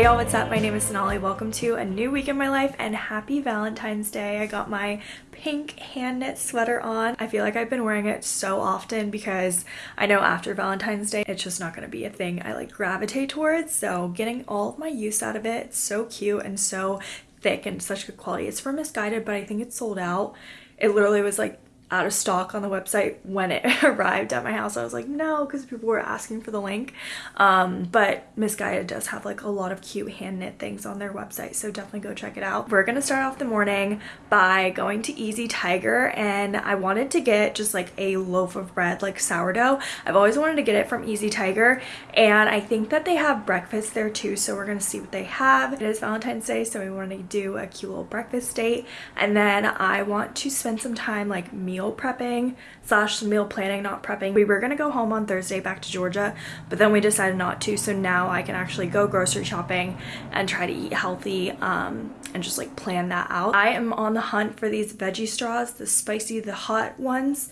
Hey y'all, what's up? My name is Sonali. Welcome to a new week in my life and happy Valentine's Day. I got my pink hand knit sweater on. I feel like I've been wearing it so often because I know after Valentine's Day, it's just not gonna be a thing I like gravitate towards. So getting all of my use out of it, it's so cute and so thick and such good quality. It's from Missguided, but I think it's sold out. It literally was like out of stock on the website when it arrived at my house. I was like, no, because people were asking for the link. Um, but Missguided does have like a lot of cute hand knit things on their website, so definitely go check it out. We're gonna start off the morning by going to Easy Tiger, and I wanted to get just like a loaf of bread, like sourdough. I've always wanted to get it from Easy Tiger, and I think that they have breakfast there too, so we're gonna see what they have. It is Valentine's Day, so we wanted to do a cute little breakfast date, and then I want to spend some time like meal meal prepping slash meal planning, not prepping. We were gonna go home on Thursday back to Georgia, but then we decided not to. So now I can actually go grocery shopping and try to eat healthy um, and just like plan that out. I am on the hunt for these veggie straws, the spicy, the hot ones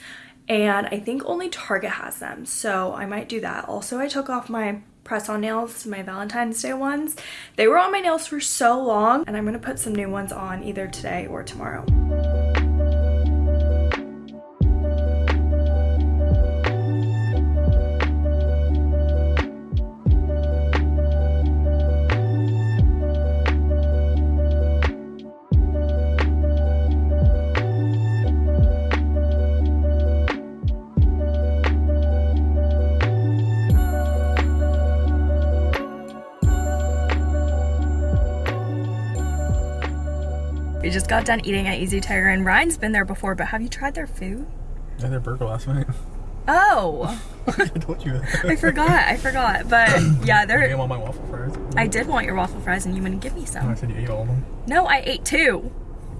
and I think only Target has them so I might do that. Also I took off my press-on nails, my Valentine's Day ones. They were on my nails for so long and I'm gonna put some new ones on either today or tomorrow. We just got done eating at Easy Tiger and Ryan's been there before, but have you tried their food? I had their burger last night. Oh. I told you that. I forgot, I forgot. But yeah, they're You want my waffle fries? I did want your waffle fries and you wouldn't give me Oh, I some. said you ate all of them. No, I ate two.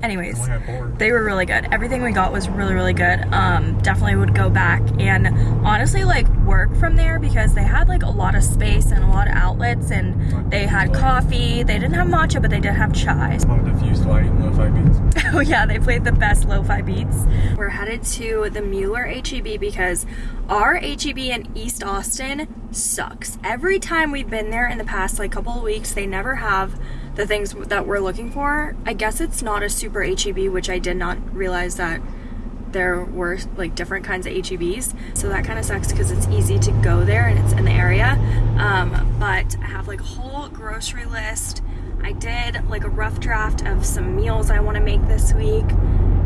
Anyways. I only had four. They were really good. Everything we got was really, really good. Um, definitely would go back and honestly like work from there because they had like a lot of space and a lot of outlets and they had coffee. They didn't have matcha, but they did have chai. On diffused light and lo-fi beats. Oh yeah, they played the best lo-fi beats. We're headed to the Mueller HEB because our HEB in East Austin sucks. Every time we've been there in the past like couple of weeks, they never have the things that we're looking for. I guess it's not a super HEB, which I did not realize that there were like different kinds of HEBs. So that kind of sucks because it's easy to go there and it's in the area. Um, but I have like a whole grocery list. I did like a rough draft of some meals I want to make this week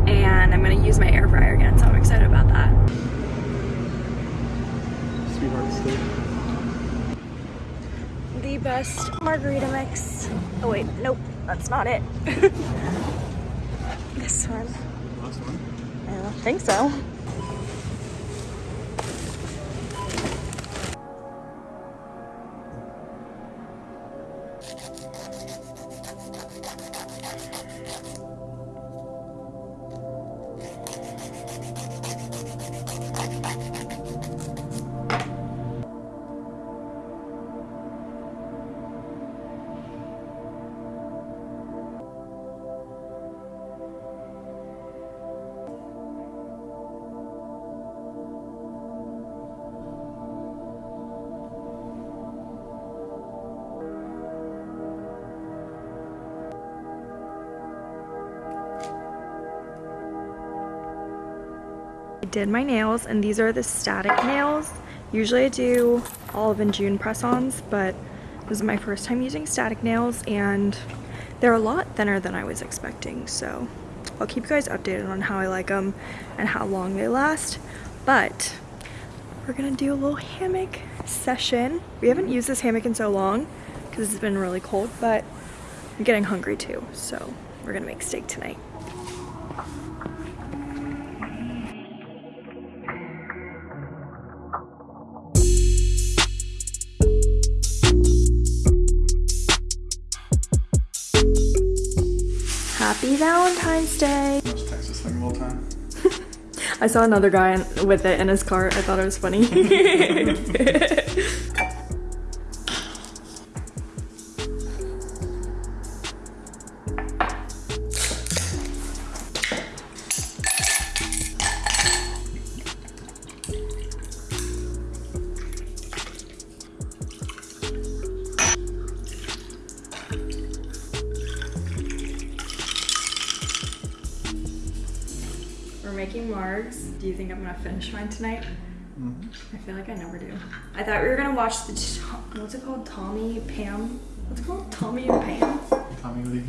and I'm going to use my air fryer again so I'm excited about that. Sweetheart. The best margarita mix. Oh wait, nope, that's not it. this one. Last one. I don't think so. Did my nails and these are the static nails. Usually I do Olive and June press-ons, but this is my first time using static nails and they're a lot thinner than I was expecting. So I'll keep you guys updated on how I like them and how long they last. But we're gonna do a little hammock session. We haven't used this hammock in so long because it's been really cold, but I'm getting hungry too. So we're gonna make steak tonight. Happy Valentine's Day! Text this thing the whole time. I saw another guy with it in his car. I thought it was funny. I'm gonna finish mine tonight? Mm-hmm. I feel like I never do. I thought we were gonna watch the what's it called? Tommy Pam. What's it called? Tommy and Pam. Tommy Lee.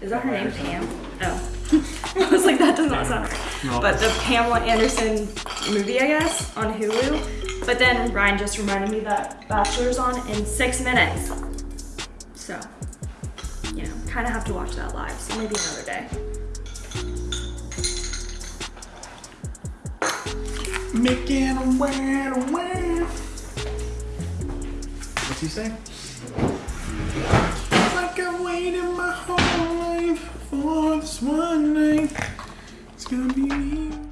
Is that her name? Pam. Oh. I was like, that does not sound right. No. But the Pamela Anderson movie, I guess, on Hulu. But then Ryan just reminded me that Bachelor's on in six minutes. So, you know, kind of have to watch that live. So maybe another day. Making a. What's he say? Like I waited my whole life for this one night. It's gonna be me.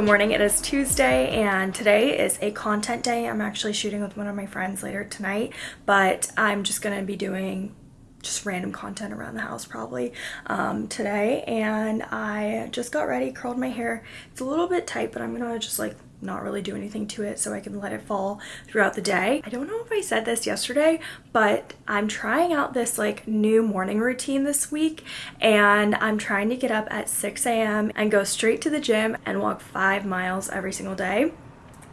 Good morning, it is Tuesday and today is a content day. I'm actually shooting with one of my friends later tonight, but I'm just gonna be doing just random content around the house probably um, today. And I just got ready, curled my hair. It's a little bit tight, but I'm gonna just like not really do anything to it so I can let it fall throughout the day. I don't know if I said this yesterday, but I'm trying out this like new morning routine this week and I'm trying to get up at 6 a.m. and go straight to the gym and walk five miles every single day.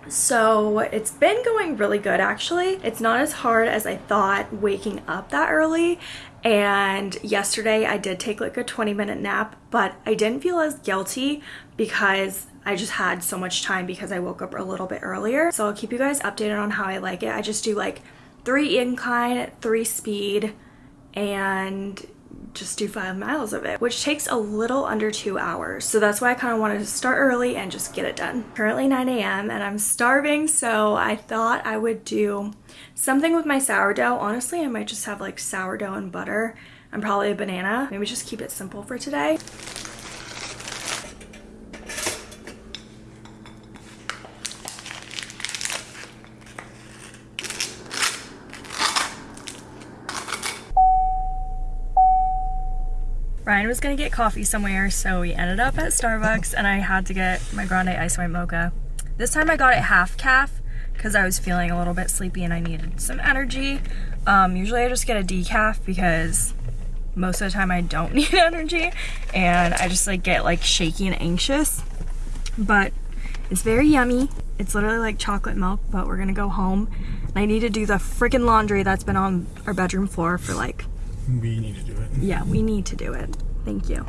So it's been going really good actually. It's not as hard as I thought waking up that early. And yesterday I did take like a 20 minute nap, but I didn't feel as guilty because I just had so much time because I woke up a little bit earlier. So I'll keep you guys updated on how I like it. I just do like three incline, three speed, and just do five miles of it, which takes a little under two hours. So that's why I kind of wanted to start early and just get it done. Currently 9 a.m. and I'm starving, so I thought I would do something with my sourdough. Honestly, I might just have like sourdough and butter and probably a banana. Maybe just keep it simple for today. Ryan was gonna get coffee somewhere, so we ended up at Starbucks and I had to get my grande ice white mocha. This time I got it half caff because I was feeling a little bit sleepy and I needed some energy. Um, usually I just get a decaf because most of the time I don't need energy and I just like get like shaky and anxious. But it's very yummy. It's literally like chocolate milk, but we're gonna go home and I need to do the freaking laundry that's been on our bedroom floor for like We need to do it. yeah, we need to do it. Thank you.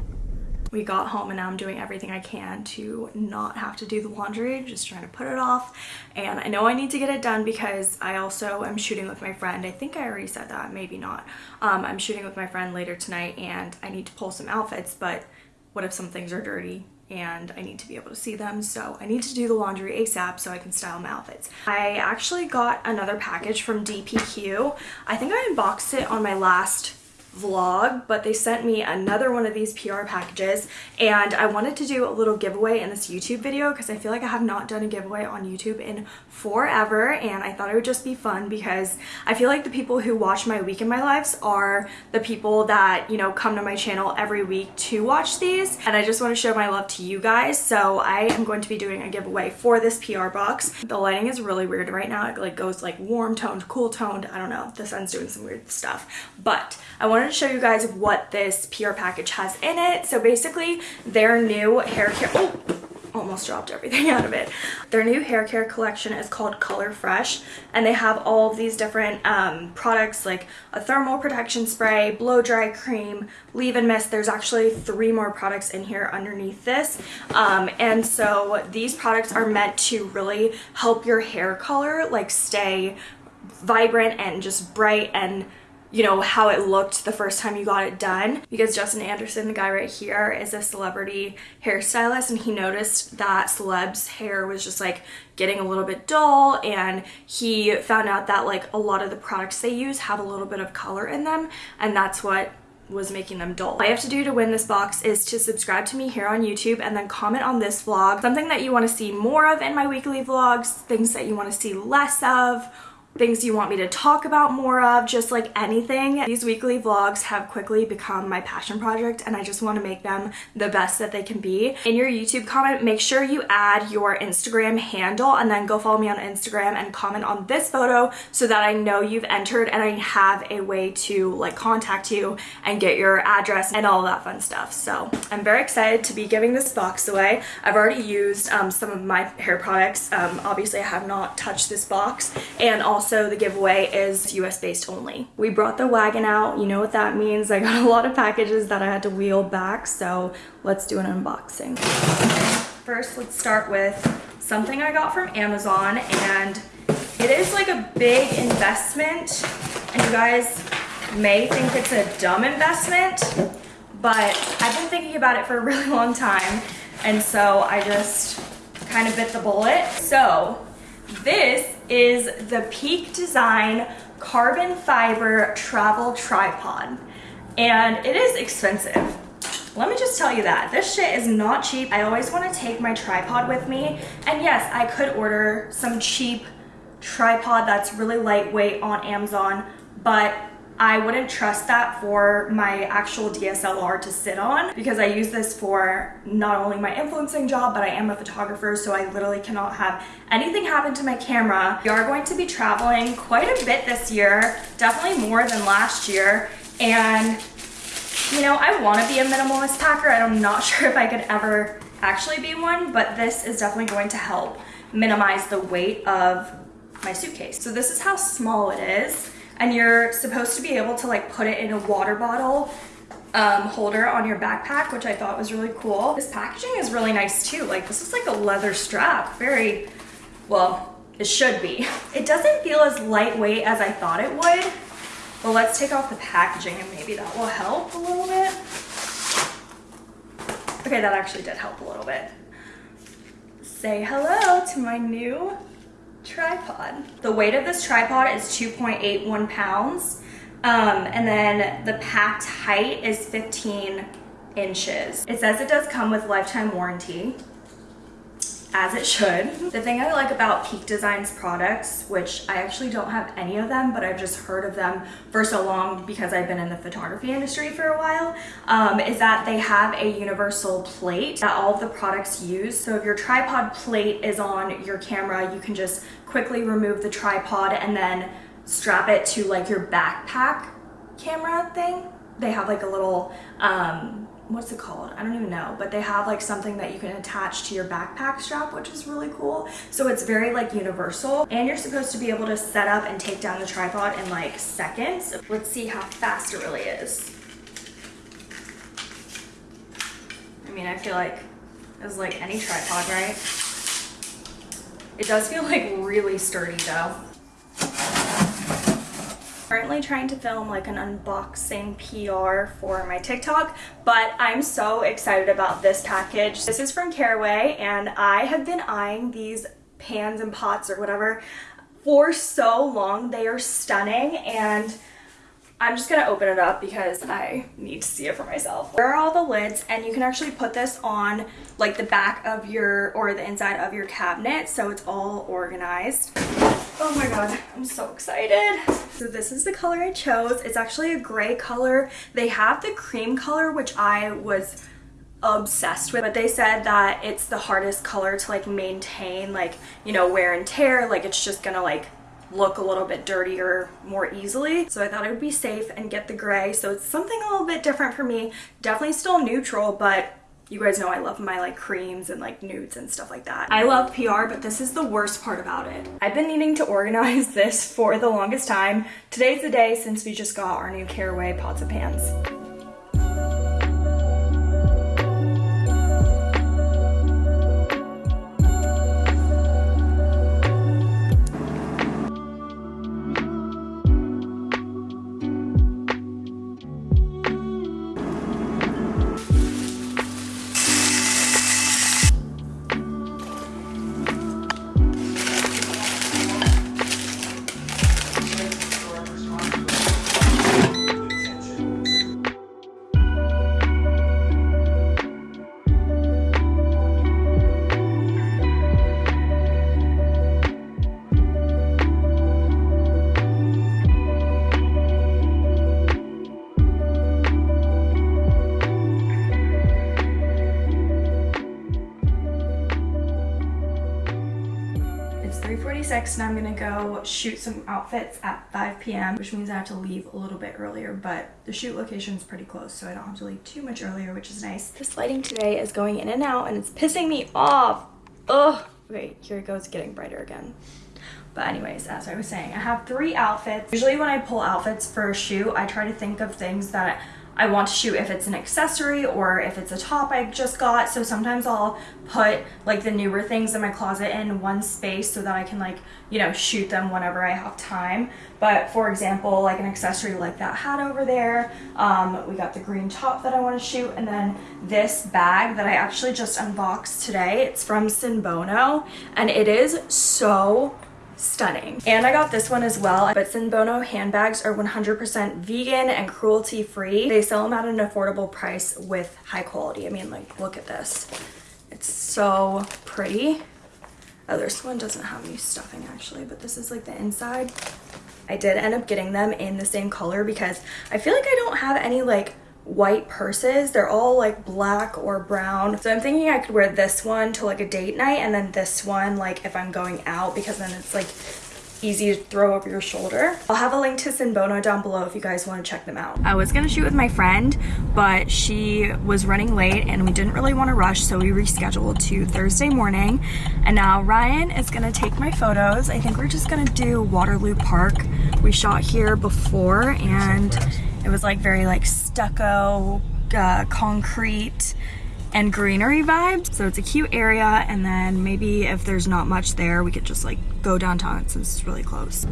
We got home and now I'm doing everything I can to not have to do the laundry, just trying to put it off. And I know I need to get it done because I also am shooting with my friend. I think I already said that, maybe not. Um, I'm shooting with my friend later tonight and I need to pull some outfits, but what if some things are dirty? and I need to be able to see them so I need to do the laundry ASAP so I can style my outfits. I actually got another package from dpHUE. I think I unboxed it on my last vlog but they sent me another one of these PR packages and I wanted to do a little giveaway in this YouTube video because I feel like I have not done a giveaway on YouTube in forever and I thought it would just be fun because I feel like the people who watch my week in my lives are the people that you know come to my channel every week to watch these and I just want to show my love to you guys so I am going to be doing a giveaway for this PR box. The lighting is really weird right now it like goes like warm toned cool toned I don't know the sun's doing some weird stuff but I wanted to show you guys what this PR package has in it so basically their new hair care oh almost dropped everything out of it. Their new hair care collection is called Color Fresh and they have all of these different um, products like a thermal protection spray, blow dry cream, leave-in mist. There's actually three more products in here underneath this. Um, and so these products are meant to really help your hair color like stay vibrant and just bright and you know, how it looked the first time you got it done. Because Justin Anderson, the guy right here, is a celebrity hairstylist and he noticed that celebs' hair was just like getting a little bit dull and he found out that like a lot of the products they use have a little bit of color in them and that's what was making them dull. All I have to do to win this box is to subscribe to me here on YouTube and then comment on this vlog, something that you want to see more of in my weekly vlogs, things that you want to see less of, things you want me to talk about more of, just like anything. These weekly vlogs have quickly become my passion project and I just want to make them the best that they can be. In your YouTube comment, make sure you add your Instagram handle and then go follow me on Instagram and comment on this photo so that I know you've entered and I have a way to like contact you and get your address and all that fun stuff. So I'm very excited to be giving this box away. I've already used um, some of my hair products. Um, obviously I have not touched this box and also also the giveaway is US based only. We brought the wagon out, you know what that means. I got a lot of packages that I had to wheel back, so let's do an unboxing. First, let's start with something I got from Amazon and it is like a big investment and you guys may think it's a dumb investment, but I've been thinking about it for a really long time and so I just kind of bit the bullet. So this is the Peak Design carbon fiber travel tripod and it is expensive. Let me just tell you that. This shit is not cheap. I always want to take my tripod with me. And yes, I could order some cheap tripod that's really lightweight on Amazon, but I wouldn't trust that for my actual DSLR to sit on because I use this for not only my influencing job, but I am a photographer, so I literally cannot have anything happen to my camera. We are going to be traveling quite a bit this year, definitely more than last year, and you know, I want to be a minimalist packer. I'm not sure if I could ever actually be one, but this is definitely going to help minimize the weight of my suitcase. So this is how small it is and you're supposed to be able to like put it in a water bottle um, holder on your backpack, which I thought was really cool. This packaging is really nice too. Like this is like a leather strap, very, well, it should be. It doesn't feel as lightweight as I thought it would, but let's take off the packaging and maybe that will help a little bit. Okay, that actually did help a little bit. Say hello to my new tripod. The weight of this tripod is 2.81 pounds. Um, and then the packed height is 15 inches. It says it does come with lifetime warranty as it should. The thing I like about Peak Designs products, which I actually don't have any of them, but I've just heard of them for so long because I've been in the photography industry for a while, um, is that they have a universal plate that all of the products use. So if your tripod plate is on your camera, you can just quickly remove the tripod and then strap it to like your backpack camera thing. They have like a little um, what's it called? I don't even know, but they have like something that you can attach to your backpack strap, which is really cool. So it's very like universal and you're supposed to be able to set up and take down the tripod in like seconds. Let's see how fast it really is. I mean, I feel like it's like any tripod, right? It does feel like really sturdy though currently trying to film like an unboxing PR for my TikTok, but I'm so excited about this package. This is from Caraway and I have been eyeing these pans and pots or whatever for so long. They are stunning and I'm just gonna open it up because I need to see it for myself. There are all the lids and you can actually put this on like the back of your or the inside of your cabinet so it's all organized. Oh my god, I'm so excited. So this is the color I chose. It's actually a gray color. They have the cream color, which I was obsessed with but they said that it's the hardest color to like maintain like you know wear and tear like it's just gonna like look a little bit dirtier more easily so I thought I would be safe and get the gray so it's something a little bit different for me definitely still neutral but you guys know I love my like creams and like nudes and stuff like that. I love PR, but this is the worst part about it. I've been needing to organize this for the longest time. Today's the day since we just got our new Caraway pots and pans. Shoot some outfits at 5 p.m. which means I have to leave a little bit earlier but the shoot location is pretty close so I don't have to leave too much earlier which is nice. This lighting today is going in and out and it's pissing me off. Ugh. Okay, here it goes getting brighter again. But anyways, as I was saying, I have three outfits. Usually when I pull outfits for a shoot, I try to think of things that I want to shoot if it's an accessory or if it's a top I just got. So sometimes I'll put like the newer things in my closet in one space so that I can like, you know, shoot them whenever I have time. But for example, like an accessory like that hat over there, um, we got the green top that I want to shoot and then this bag that I actually just unboxed today. It's from Sinbono and it is so stunning. And I got this one as well, but Sinbono handbags are 100% vegan and cruelty free. They sell them at an affordable price with high quality. I mean, like, look at this. It's so pretty. Oh, this one doesn't have any stuffing actually, but this is like the inside. I did end up getting them in the same color because I feel like I don't have any like white purses. They're all like black or brown. So I'm thinking I could wear this one to like a date night and then this one like if I'm going out because then it's like easy to throw over your shoulder. I'll have a link to Sinbono down below if you guys want to check them out. I was gonna shoot with my friend, but she was running late and we didn't really want to rush, so we rescheduled to Thursday morning. And now Ryan is gonna take my photos. I think we're just gonna do Waterloo Park. We shot here before and it was like very like stucco, uh, concrete, and greenery vibes. So it's a cute area and then maybe if there's not much there, we could just like go downtown since it's really close.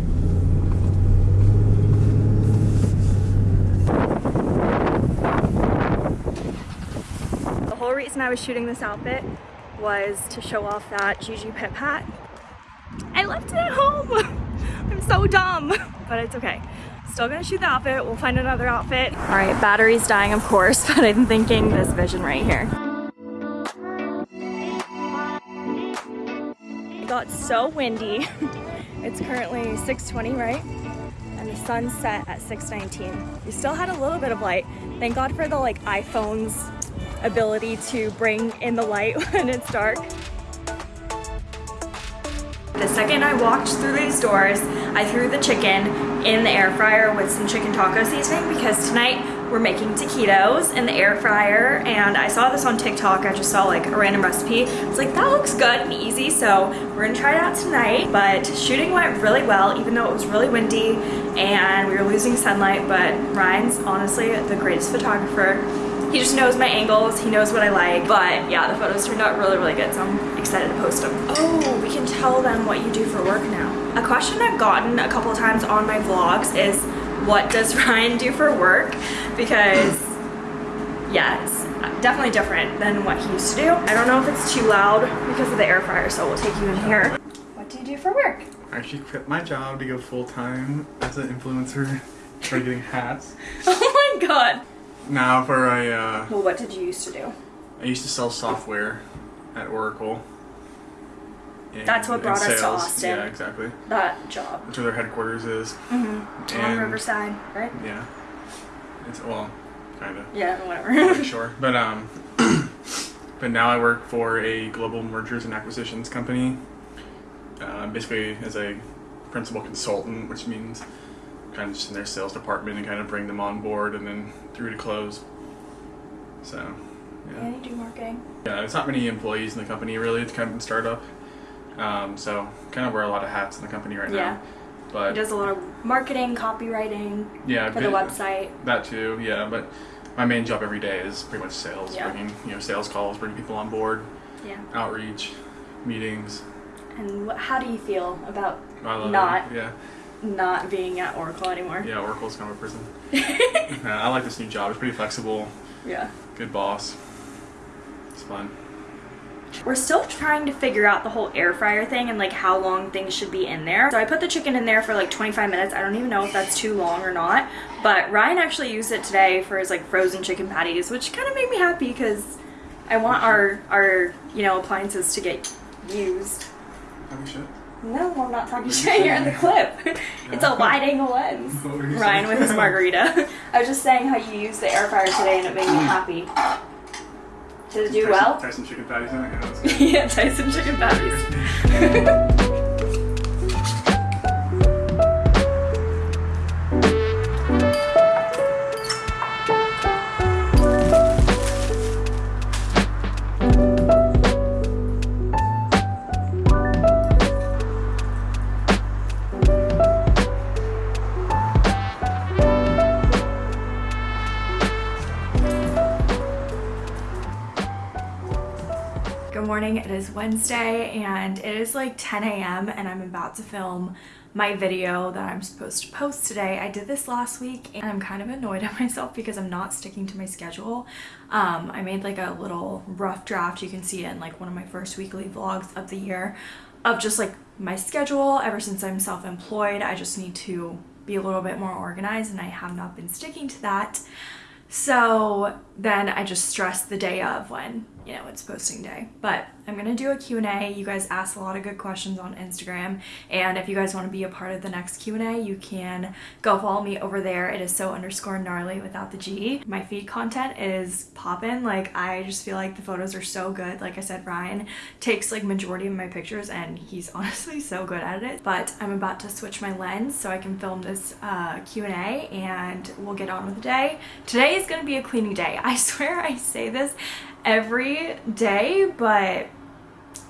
The whole reason I was shooting this outfit was to show off that Gigi Pip hat. I left it at home. I'm so dumb, but it's okay. Still gonna shoot the outfit. We'll find another outfit. All right, battery's dying, of course, but I'm thinking this vision right here. Got so windy. It's currently 6.20, right? And the sun set at 6.19. We still had a little bit of light. Thank God for the like iPhone's ability to bring in the light when it's dark. The second I walked through these doors, I threw the chicken in the air fryer with some chicken taco seasoning because tonight we're making taquitos in the air fryer and I saw this on TikTok. I just saw like a random recipe. It's like, that looks good and easy. So we're gonna try it out tonight. But shooting went really well, even though it was really windy and we were losing sunlight. But Ryan's honestly the greatest photographer. He just knows my angles, he knows what I like. But yeah, the photos turned out really, really good. So I'm excited to post them. Oh, we can tell them what you do for work now. A question I've gotten a couple of times on my vlogs is, what does Ryan do for work? Because yeah, it's definitely different than what he used to do. I don't know if it's too loud because of the air fryer, so we'll take you in here. What do you do for work? I actually quit my job to go full time as an influencer, for getting hats. Oh my god. Now for a, uh, Well, what did you used to do? I used to sell software at Oracle. And- That's what brought us to. Austin. Yeah, exactly. That job. That's where their headquarters is. Mm-hmm. On Riverside, right? Yeah. It's well, kind of. Yeah, whatever. Sure. But um, but now I work for a global mergers and acquisitions company. Uh, basically, as a principal consultant, which means kind of just in their sales department and kind of bring them on board and then through to close. So, yeah. yeah, you do marketing. Yeah, there's not many employees in the company really. It's kind of a startup. Um, so kind of wear a lot of hats in the company right Yeah. now. But He does a lot of marketing, copywriting yeah, for the website. That too, yeah. But my main job every day is pretty much sales, Yeah. bringing you know sales calls, bringing people on board, Yeah. outreach, meetings. And what, how do you feel about Not. it. Yeah, not being at Oracle anymore? yeah. Oracle's kind of a prison. I like this new job. It's pretty flexible. yeah. Good boss. It's fun. We're still trying to figure out the whole air fryer thing and like how long things should be in there. So I put the chicken in there for like 25 minutes. I don't even know if that's too long or not. But Ryan actually used it today for his like frozen chicken patties, which kind of made me happy because I want our our you know appliances to get used. No, I'm not talking shit. You're in the clip. it's a wide angle lens. What were you Ryan with his margarita. I was just saying how you used the air fryer today and it made me happy. Did it do Tyson, well? Tyson chicken patties in it. Yeah, that's good. yeah, Tyson chicken patties. morning. It is Wednesday and it is like 10 a.m. and I'm about to film my video that I'm supposed to post today. I did this last week and I'm kind of annoyed at myself because I'm not sticking to my schedule. Um, I made like a little rough draft. You can see it in like one of my first weekly vlogs of the year of just like my schedule. Ever since I'm self-employed, I just need to be a little bit more organized and I have not been sticking to that. So then I just stress the day of when, you know, it's posting day. But I'm going to do a Q&A. You guys asked a lot of good questions on Instagram. And if you guys want to be a part of the next Q&A, you can go follow me over there. It is so underscore gnarly without the G. My feed content is popping. Like, I just feel like the photos are so good. Like I said, Ryan takes like majority of my pictures and he's honestly so good at it. But I'm about to switch my lens so I can film this uh, Q&A and we'll get on with the day. Today is going to be a cleaning day. I swear I say this every day, but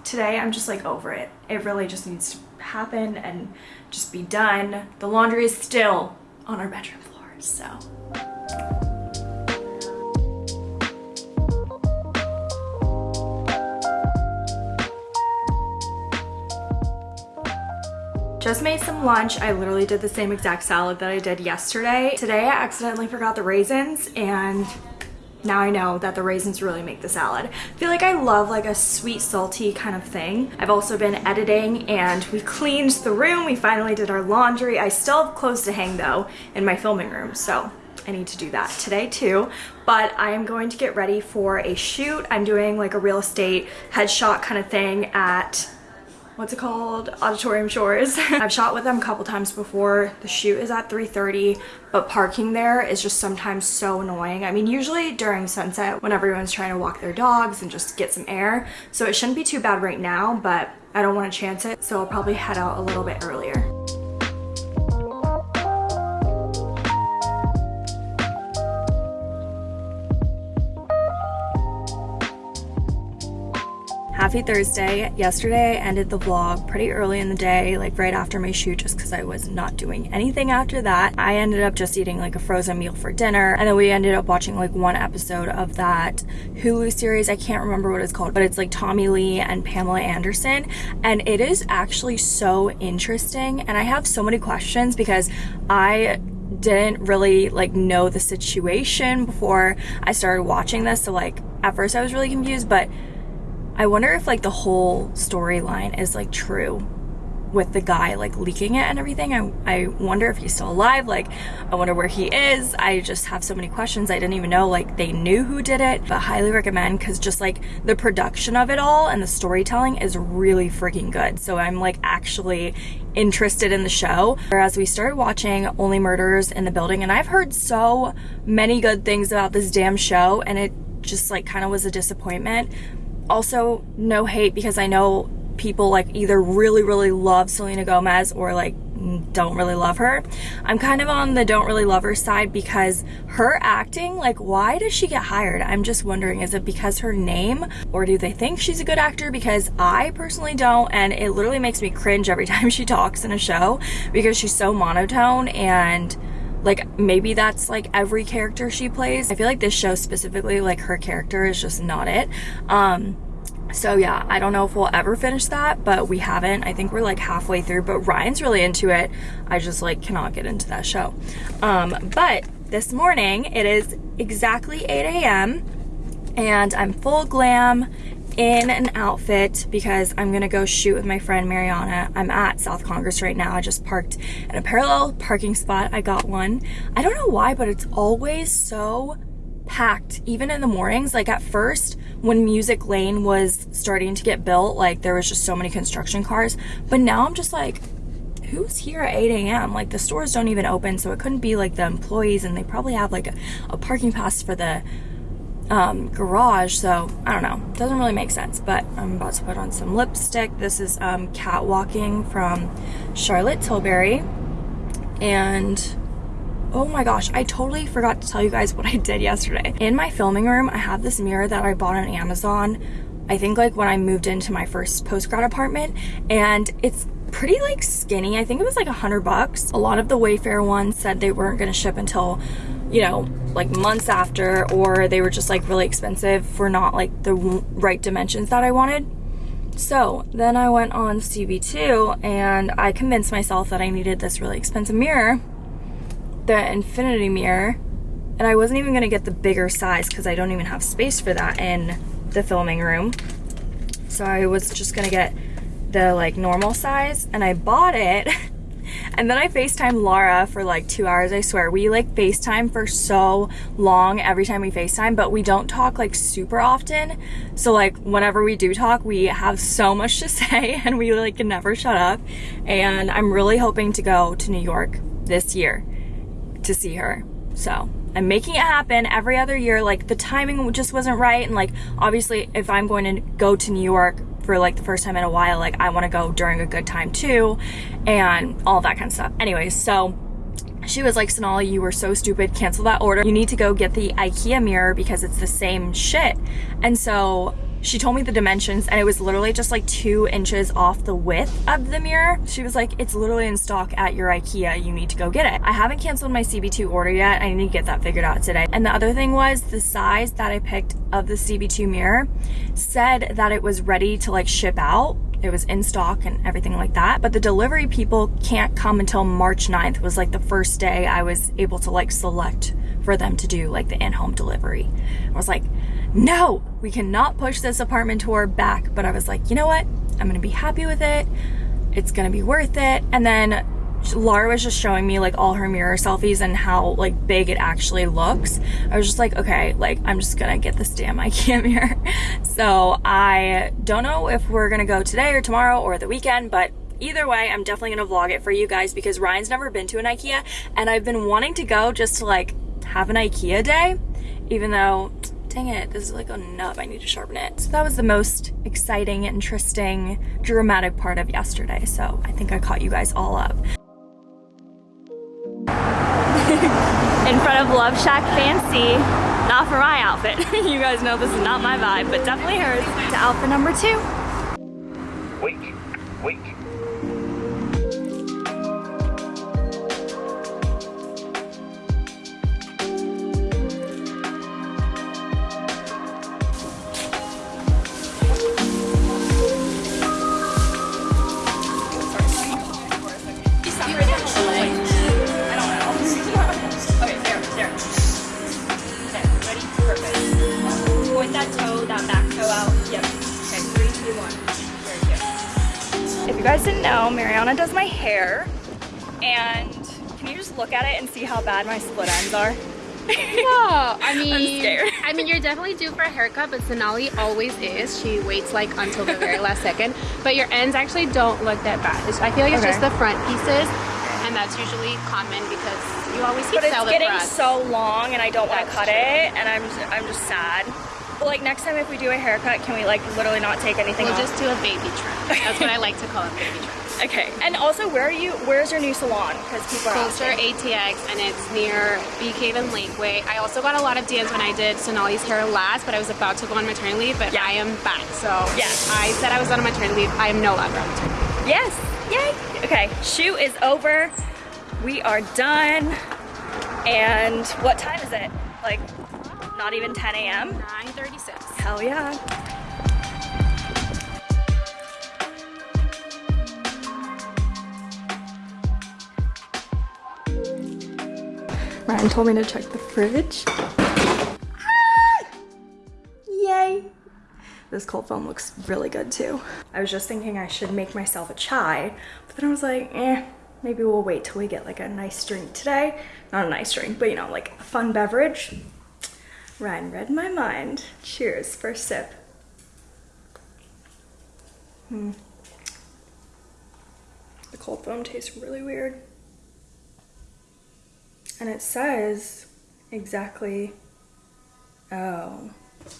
today I'm just like over it. It really just needs to happen and just be done. The laundry is still on our bedroom floor, so. Just made some lunch. I literally did the same exact salad that I did yesterday. Today I accidentally forgot the raisins and now I know that the raisins really make the salad. I feel like I love like a sweet salty kind of thing. I've also been editing and we cleaned the room. We finally did our laundry. I still have clothes to hang though in my filming room. So I need to do that today too. But I am going to get ready for a shoot. I'm doing like a real estate headshot kind of thing at what's it called? Auditorium shores i've shot with them a couple times before. The shoot is at 3:30, but parking there is just sometimes so annoying. I mean usually during sunset when everyone's trying to walk their dogs and just get some air. So it shouldn't be too bad right now but i don't want to chance it so i'll probably head out a little bit earlier Happy Thursday. Yesterday I ended the vlog pretty early in the day, like right after my shoot, just because I was not doing anything after that. I ended up just eating like a frozen meal for dinner, and then we ended up watching like one episode of that Hulu series. I can't remember what it's called, but it's like Tommy Lee and Pamela Anderson, and it is actually so interesting. And I have so many questions because I didn't really like know the situation before I started watching this. So like at first I was really confused, but I wonder if like the whole storyline is like true with the guy like leaking it and everything. I, I wonder if he's still alive. Like, I wonder where he is. I just have so many questions. I didn't even know like they knew who did it, but highly recommend because just like the production of it all and the storytelling is really freaking good. So I'm like actually interested in the show. Whereas we started watching Only Murders in the Building and I've heard so many good things about this damn show and it just like kind of was a disappointment also no hate because I know people like either really really love Selena Gomez or like don't really love her. I'm kind of on the don't really love her side because her acting, like why does she get hired? I'm just wondering, is it because her name or do they think she's a good actor? Because I personally don't and it literally makes me cringe every time she talks in a show because she's so monotone and like maybe that's like every character she plays. I feel like this show specifically, like her character is just not it. Um, so yeah, I don't know if we'll ever finish that, but we haven't. I think we're like halfway through, but Ryan's really into it. I just like cannot get into that show. Um, but this morning it is exactly 8 a.m. and I'm full glam in an outfit because I'm gonna go shoot with my friend Mariana. I'm at South Congress right now. I just parked in a parallel parking spot. I got one. I don't know why, but it's always so packed, even in the mornings. Like at first, when Music Lane was starting to get built, like there was just so many construction cars. But now I'm just like, who's here at 8 a.m.? Like the stores don't even open, so it couldn't be like the employees, and they probably have like a, a parking pass for the um, garage, so I don't know. Doesn't really make sense, but I'm about to put on some lipstick. This is um, Catwalking from Charlotte Tilbury. And oh my gosh, I totally forgot to tell you guys what I did yesterday. In my filming room, I have this mirror that I bought on Amazon. I think like when I moved into my first post-grad apartment and it's pretty like skinny. I think it was like a hundred bucks. A lot of the Wayfair ones said they weren't gonna ship until you know, like months after, or they were just like really expensive for not like the right dimensions that I wanted. So then I went on CB2 and I convinced myself that I needed this really expensive mirror, the infinity mirror, and I wasn't even gonna get the bigger size because I don't even have space for that in the filming room. So I was just gonna get the like normal size and I bought it And then I FaceTime Laura for like two hours, I swear. We like FaceTime for so long every time we FaceTime, but we don't talk like super often. So like whenever we do talk, we have so much to say and we like never shut up. And I'm really hoping to go to New York this year to see her. So I'm making it happen every other year. Like the timing just wasn't right. And like obviously if I'm going to go to New York for like the first time in a while, like I want to go during a good time too, and all that kind of stuff. Anyways, so she was like, Sonali, you were so stupid, cancel that order. You need to go get the Ikea mirror because it's the same shit. And so she told me the dimensions and it was literally just like two inches off the width of the mirror. She was like, it's literally in stock at your Ikea. You need to go get it. I haven't canceled my CB2 order yet. I need to get that figured out today. And the other thing was the size that I picked of the CB2 mirror said that it was ready to like ship out it was in stock and everything like that. But the delivery people can't come until March 9th was like the first day I was able to like select for them to do like the in-home delivery. I was like, no, we cannot push this apartment tour back. But I was like, you know what? I'm gonna be happy with it. It's gonna be worth it. And then Laura was just showing me like all her mirror selfies and how like big it actually looks. I was just like, okay, like I'm just gonna get this damn IKEA mirror. so I don't know if we're gonna go today or tomorrow or the weekend, but either way, I'm definitely gonna vlog it for you guys because Ryan's never been to an IKEA and I've been wanting to go just to like have an IKEA day, even though dang it, this is like a nub, I need to sharpen it. So that was the most exciting, interesting, dramatic part of yesterday. So I think I caught you guys all up. In front of Love Shack Fancy, not for my outfit. you guys know this is not my vibe, but definitely hers. To outfit number two. Wait, wait. Does my hair. And can you just look at it and see how bad my split ends are? yeah, I mean, i mean, you're definitely due for a haircut, but Sonali always is. She waits like until the very last second. But your ends actually don't look that bad. I feel like it's okay. just the front pieces, and that's usually common because you always keep But it's getting so long, and I don't want to cut true. it, and I'm just, I'm just sad. But like next time if we do a haircut, can we like literally not take anything we'll off? just do a baby trim. That's what I like to call it, baby trim. Okay, and also where are you, where's your new salon? Because people are Closer ATX and it's near Bee Cave and Lakeway. I also got a lot of DMs when I did Sonali's hair last, but I was about to go on maternity leave, but yeah. I am back. So yes. I said I was on maternity leave. I am no longer on maternity leave. Yes, yay. Okay, shoot is over. We are done. And what time is it? Like not even 10 a.m.? 9.36. Hell yeah. Ryan told me to check the fridge. Ah! Yay! This cold foam looks really good too. I was just thinking I should make myself a chai, but then I was like, eh, maybe we'll wait till we get like a nice drink today. Not a nice drink, but you know, like a fun beverage. Ryan read my mind. Cheers, first sip. Hmm. The cold foam tastes really weird. And it says exactly, oh,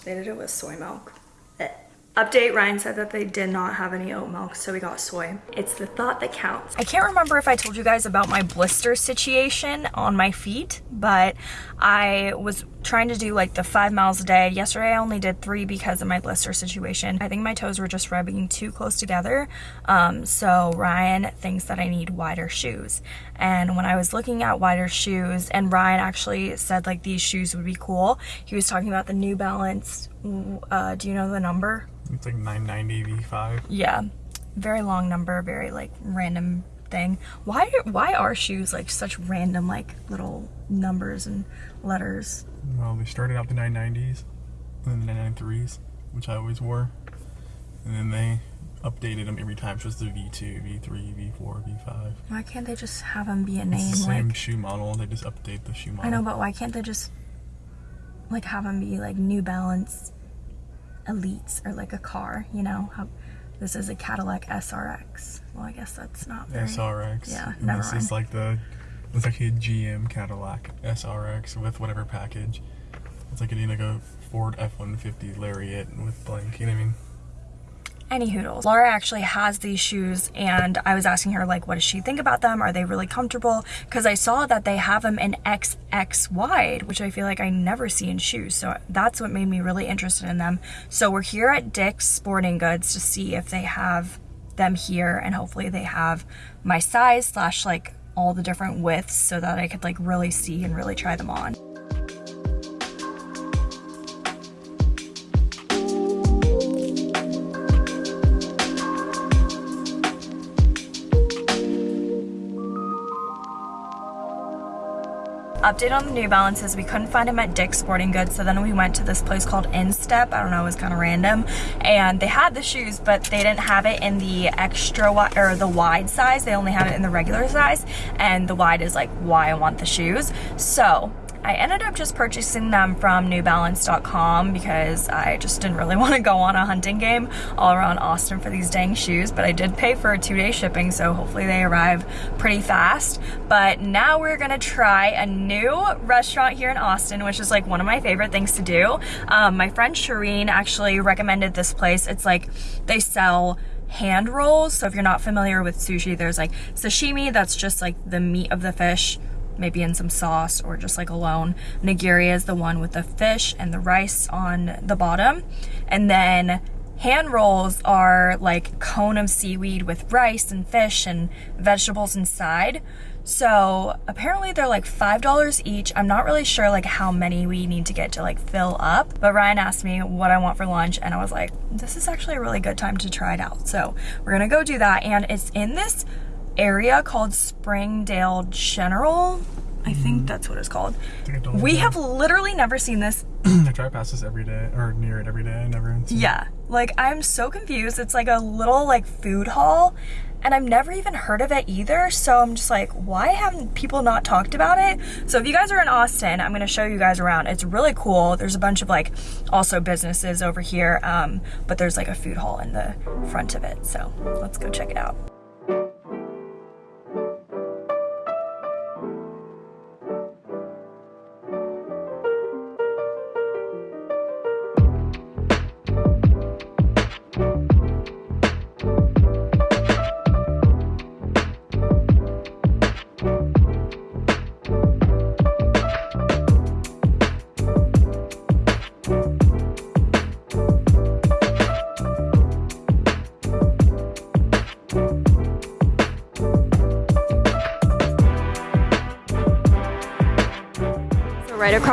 they did it with soy milk. Eh, update, Ryan said that they did not have any oat milk, so we got soy. It's the thought that counts. I can't remember if I told you guys about my blister situation on my feet, but I was trying to do like the five miles a day. Yesterday I only did three because of my blister situation. I think my toes were just rubbing too close together. Um, so Ryan thinks that I need wider shoes. And when I was looking at wider shoes, and Ryan actually said like these shoes would be cool, he was talking about the New Balance. Uh, do you know the number? It's like 990 V5. Yeah, very long number, very like random thing. Why why are shoes like such random like little numbers and letters? Well, they started out the 990s and the 993s, which I always wore. And then they updated them every time. So it's the V2, V3, V4, V5. Why can't they just have them be a name? The same like, shoe model. They just update the shoe model. I know, but why can't they just like have them be like New Balance Elites or like a car? You know, how this is a Cadillac SRX. Well, I guess that's not very... SRX. Yeah, and never this mind. is like the it's like a GM Cadillac SRX with whatever package. It's like a like a Ford F-150 Lariat with blank. You know what I mean? Any hoodles. Laura actually has these shoes and I was asking her like what does she think about them? Are they really comfortable? Because I saw that they have them in XX wide, which I feel like I never see in shoes. So that's what made me really interested in them. So we're here at Dick's Sporting Goods to see if they have them here and hopefully they have my size slash like all the different widths so that I could like really see and really try them on. Update on the New Balances. We couldn't find them at Dick's Sporting Goods, so then we went to this place called Instep. I don't know, it was kind of random. And they had the shoes, but they didn't have it in the extra wide, or the wide size. They only had it in the regular size. And the wide is like why I want the shoes. So I ended up just purchasing them from newbalance.com because I just didn't really want to go on a hunting game all around Austin for these dang shoes, but I did pay for two-day shipping, so hopefully they arrive pretty fast. But now we're gonna try a new restaurant here in Austin, which is like one of my favorite things to do. Um, my friend Shireen actually recommended this place. It's like they sell hand rolls. So if you're not familiar with sushi, there's like sashimi, that's just like the meat of the fish maybe in some sauce or just like alone. Nigiri is the one with the fish and the rice on the bottom. And then hand rolls are like cone of seaweed with rice and fish and vegetables inside. So apparently they're like $5 each. I'm not really sure like how many we need to get to like fill up, but Ryan asked me what I want for lunch and I was like, this is actually a really good time to try it out. So we're gonna go do that. And it's in this area called Springdale General. I think Mm-hmm. that's what it's called. Like a Dollar We have literally never seen this. I drive past this every day, or near it every day. See it. Yeah, like I'm so confused. It's like a little like food hall and I've never even heard of it either. So I'm just like, why haven't people not talked about it? So if you guys are in Austin, I'm gonna show you guys around. It's really cool. There's a bunch of like also businesses over here, um, but there's like a food hall in the front of it. So let's go check it out.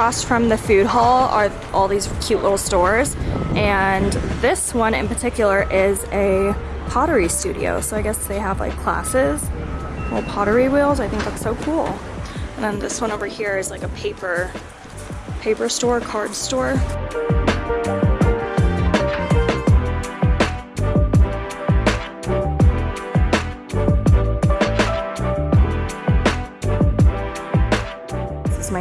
Across from the food hall are all these cute little stores. And this one in particular is a pottery studio. So I guess they have like classes, little pottery wheels. I think that's so cool. And then this one over here is like a paper, paper store, card store.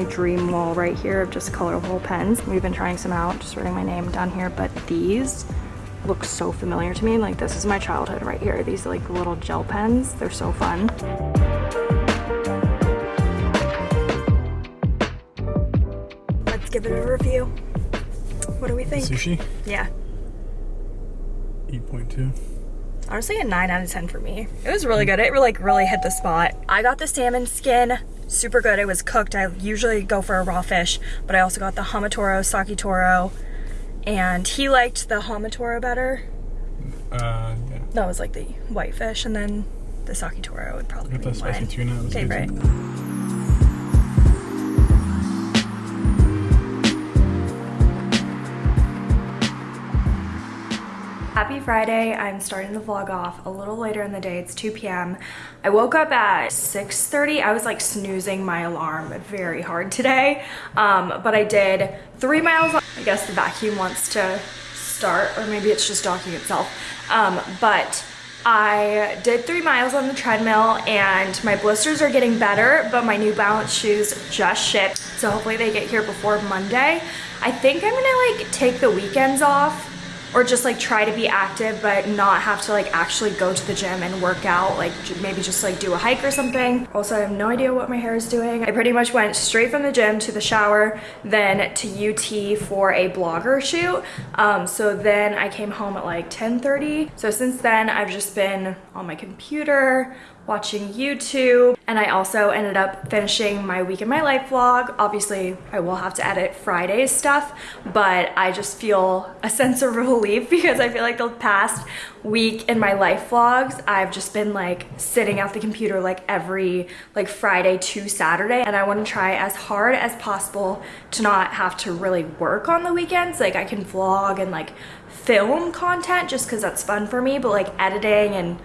My dream wall right here of just colorful pens. We've been trying some out, just writing my name down here, but these look so familiar to me. Like this is my childhood right here. These like little gel pens, they're so fun. Let's give it a review. What do we think? Sushi, Yeah. eight point two. Honestly, a 9 out of 10 for me. It was really good. It like really hit the spot. I got the salmon skin super good. It was cooked. I usually go for a raw fish, but I also got the Hamatoro, Saki Toro, and he liked the Hamatoro better. Uh, yeah. That was like the white fish, and then the Saki Toro would probably be the spicy my tuna. It was favorite. Happy Friday. I'm starting the vlog off a little later in the day. It's 2 p.m. I woke up at 6.30. I was like snoozing my alarm very hard today. Um, but I did three miles. I guess the vacuum wants to start or maybe it's just docking itself. Um, but I did three miles on the treadmill and my blisters are getting better, but my New Balance shoes just shipped. So hopefully they get here before Monday. I think I'm gonna like take the weekends off or just like try to be active but not have to like actually go to the gym and work out like maybe just like do a hike or something. Also i have no idea what my hair is doing. I pretty much went straight from the gym to the shower then to ut for a blogger shoot. Um, so then i came home at like 10 30 so since then i've just been on my computer watching YouTube. And I also ended up finishing my week in my life vlog. Obviously, I will have to edit Friday's stuff, but I just feel a sense of relief because I feel like the past week in my life vlogs, I've just been like sitting at the computer like every like Friday to Saturday. And I want to try as hard as possible to not have to really work on the weekends. Like I can vlog and like film content just because that's fun for me, but like editing and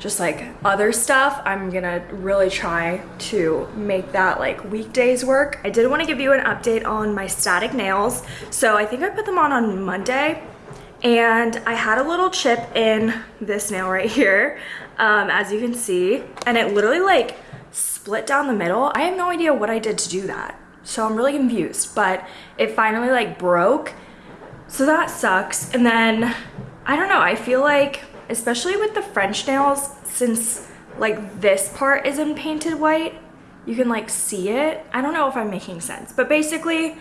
just like other stuff i'm gonna really try to make that like weekdays work. I did want to give you an update on my static nails. So i think i put them on on monday and i had a little chip in this nail right here um, as you can see and it literally like split down the middle. I have no idea what i did to do that so i'm really confused but it finally like broke. So that sucks and then i don't know i feel like especially with the French nails, since like this part isn't painted white, you can like see it. I don't know if I'm making sense, but basically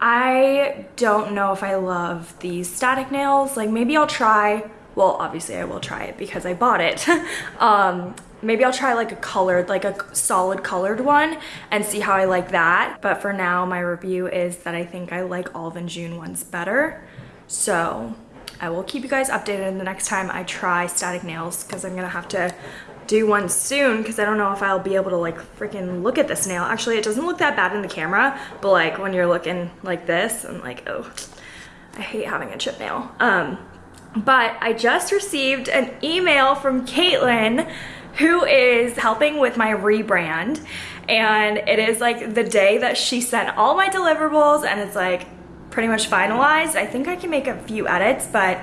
I don't know if I love these static nails. Like maybe I'll try, well, obviously I will try it because I bought it. um, maybe I'll try like a colored, like a solid colored one and see how I like that. But for now, my review is that I think I like and June ones better. So I will keep you guys updated the next time I try static nails because I'm gonna have to do one soon because I don't know if I'll be able to like freaking look at this nail. Actually, it doesn't look that bad in the camera, but like when you're looking like this, I'm like, oh, I hate having a chip nail. Um, but I just received an email from Caitlin who is helping with my rebrand and it is like the day that she sent all my deliverables and it's like pretty much finalized. I think I can make a few edits, but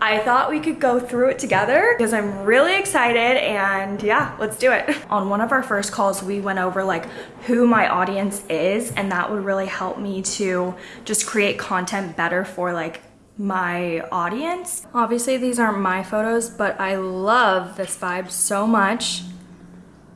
I thought we could go through it together because I'm really excited and yeah, let's do it. On one of our first calls, we went over like who my audience is and that would really help me to just create content better for like my audience. Obviously these aren't my photos, but I love this vibe so much.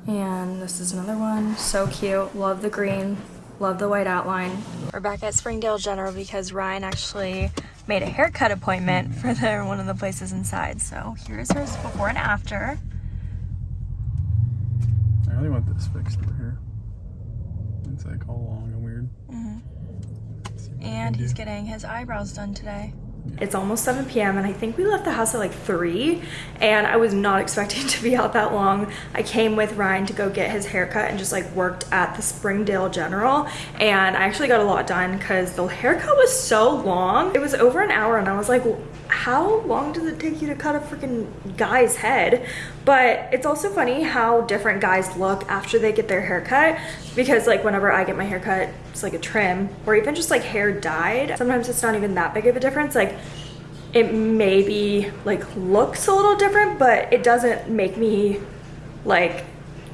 And this is another one, so cute. Love the green, Love the white outline. We're back at Springdale General because Ryan actually made a haircut appointment for the, one of the places inside. So here's hers before and after. I really want this fixed over here. It's like all long and weird. Mm -hmm. And he's getting his eyebrows done today. It's almost 7 p.m. and I think we left the house at like 3 and I was not expecting to be out that long. I came with Ryan to go get his haircut and just like worked at the Springdale General and I actually got a lot done because the haircut was so long. It was over an hour and I was like, how long does it take you to cut a freaking guy's head? But it's also funny how different guys look after they get their hair cut because like whenever I get my hair cut, it's like a trim or even just like hair dyed. Sometimes it's not even that big of a difference. Like it maybe like looks a little different, but it doesn't make me like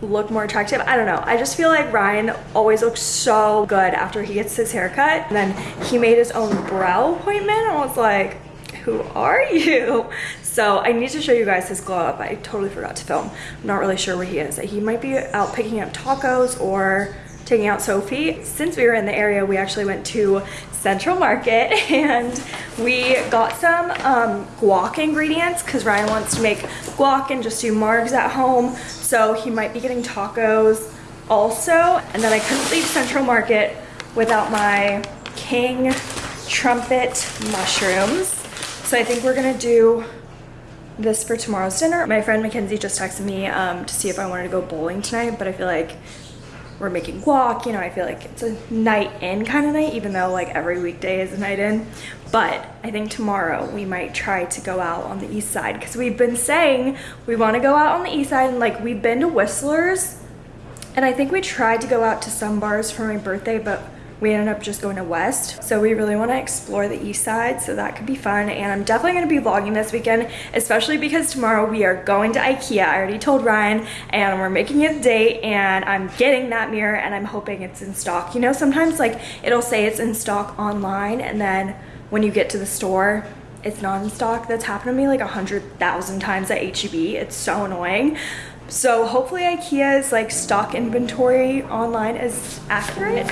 look more attractive. I don't know. I just feel like Ryan always looks so good after he gets his haircut. And then he made his own brow appointment and was like, who are you? So I need to show you guys his glow up. I totally forgot to film. I'm not really sure where he is. He might be out picking up tacos or taking out Sophie. Since we were in the area, we actually went to Central Market and we got some um, guac ingredients because Ryan wants to make guac and just do margs at home. So he might be getting tacos also. And then I couldn't leave Central Market without my King Trumpet mushrooms. So I think we're gonna do this for tomorrow's dinner. My friend Mackenzie just texted me um, to see if I wanted to go bowling tonight, but I feel like we're making guac, you know, I feel like it's a night in kind of night, even though like every weekday is a night in. But I think tomorrow we might try to go out on the east side because we've been saying we want to go out on the east side and like we've been to Whistler's and I think we tried to go out to some bars for my birthday, but we ended up just going to west. So we really want to explore the east side so that could be fun. And i'm definitely going to be vlogging this weekend especially because tomorrow we are going to ikea. I already told ryan and we're making it a date and i'm getting that mirror and i'm hoping it's in stock. You know sometimes like it'll say it's in stock online and then when you get to the store it's not in stock. That's happened to me like a hundred thousand times at heb it's so annoying. So hopefully ikea's like stock inventory online is accurate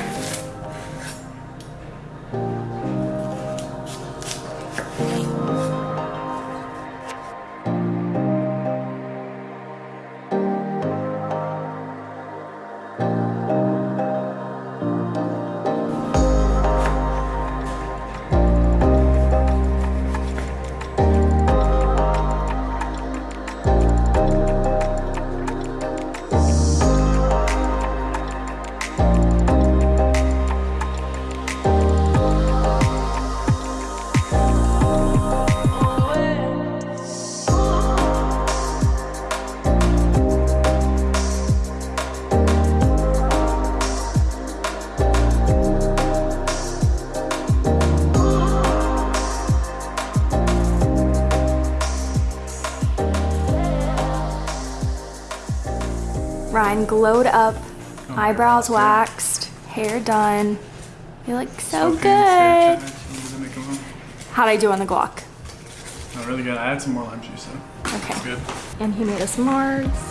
glowed up, oh, eyebrows waxed, hair done. You look so, so good. How'd I do on the guac? Not really good. I had some more lime juice, so okay. good. And he made us Mars.